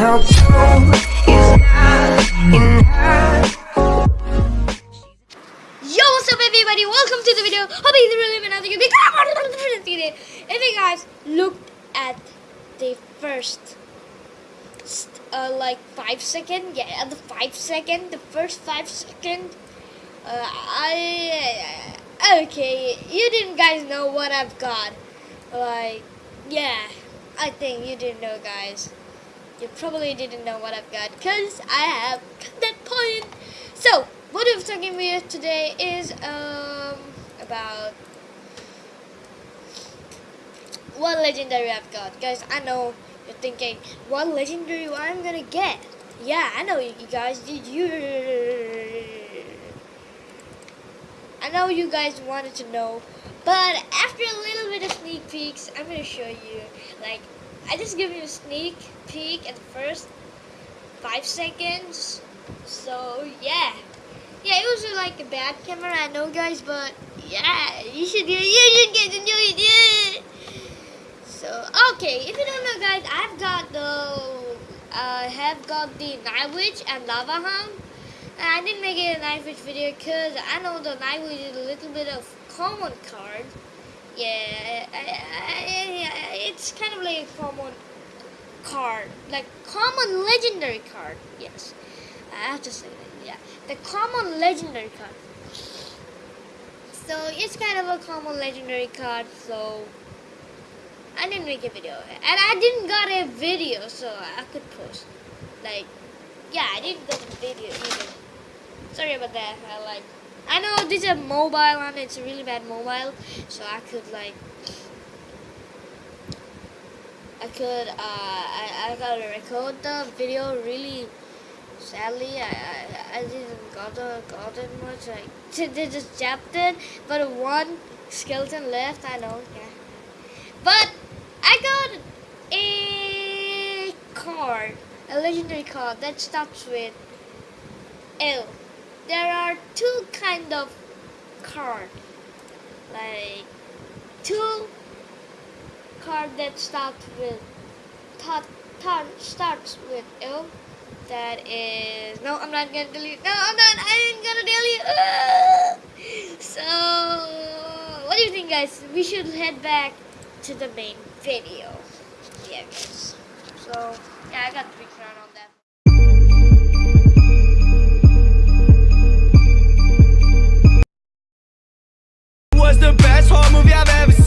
Now two is not enough. Yo, what's up everybody? Welcome to the video. Hope you really been another good video. If you guys looked at the first uh, like five second, yeah, the five second, the first five second, uh, I okay, you didn't guys know what I've got. Like, yeah, I think you didn't know, guys. You probably didn't know what I've got because I have that point. So, what I'm talking about today is um about what legendary I've got. Guys, I know you're thinking, what legendary I'm gonna get? Yeah, I know you guys. Did you? I know you guys wanted to know, but after a little bit of sneak peeks, I'm gonna show you. Like, I just give you a sneak peek at the first five seconds. So yeah, yeah, it was uh, like a bad camera, I know, guys, but yeah, you should you should get to know it. Yeah. So okay, if you don't know, guys, I've got the I have got the Night Witch and Lava Hound. I didn't make it a Night Witch video because I know the Night Witch is a little bit of common card. Yeah, I, I, it's kind of like a common card, like common legendary card. Yes, I have to say that. Yeah, the common legendary card. So it's kind of a common legendary card. So I didn't make a video, and I didn't got a video, so I could post. Like, yeah, I didn't got a video either. Sorry about that. I like. I know this is a mobile and it's a really bad mobile, so I could like. I could uh I, I gotta record the video really sadly I, I, I didn't got the got it much like they just chapter but one skeleton left I know yeah but I got a card a legendary card that starts with L there are two kind of card. Like two card that starts with thought starts with L. That is no I'm not gonna delete no I'm not I ain't gonna delete ah! so what do you think guys? We should head back to the main video. Yeah guys. So yeah I got three crown on that was the best